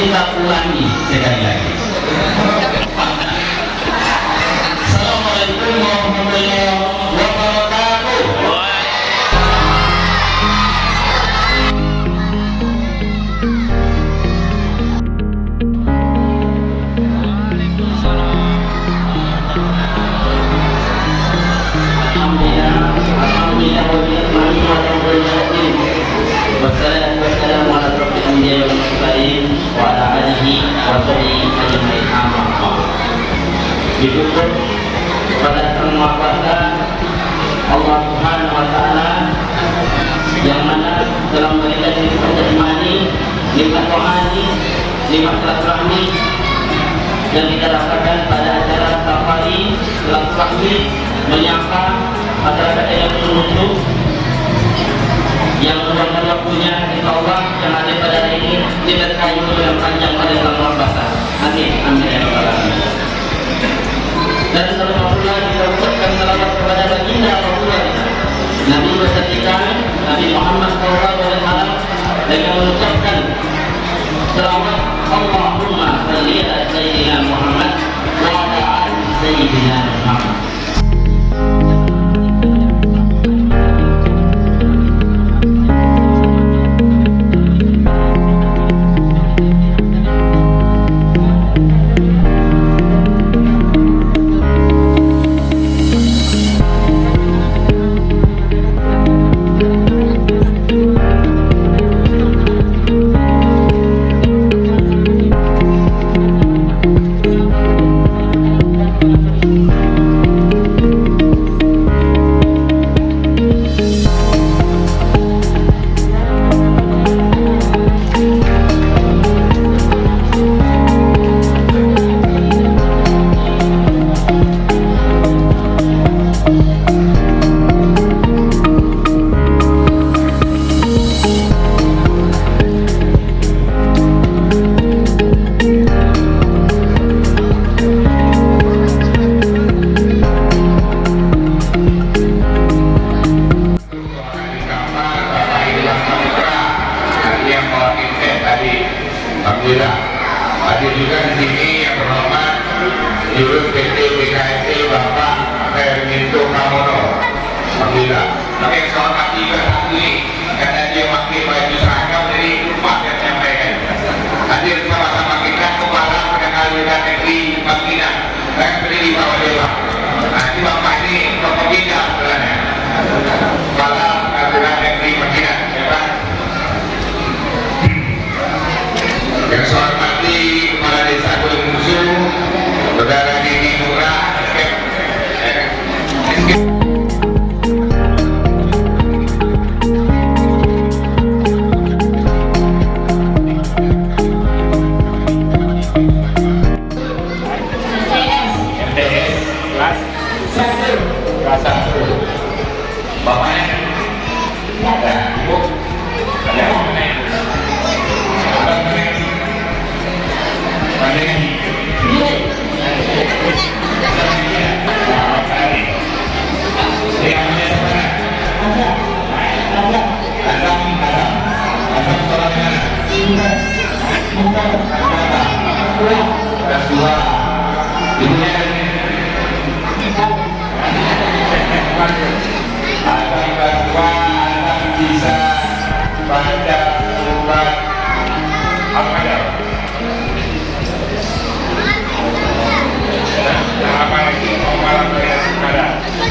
kita ulangi sekali lagi Kepada Sang Maha Kuasa Allah Subhanahu wa taala yang mana telah memberikan nikmat imani, nikmat rohani, nikmat silaturahmi yang kita rasakan pada acara safari silaturahmi menyapa masyarakat yang menuju yang meluangkan waktunya insya Allah yang ada pada hari ini diberkahi umur yang panjang oleh Allah Subhanahu Amin. Amin alamin. Dan salawat kepada Nabi Nabi Muhammad SAW dengan mengucapkan Allahumma salli ala Sayyidina Muhammad wa ala Sayyidina Muhammad.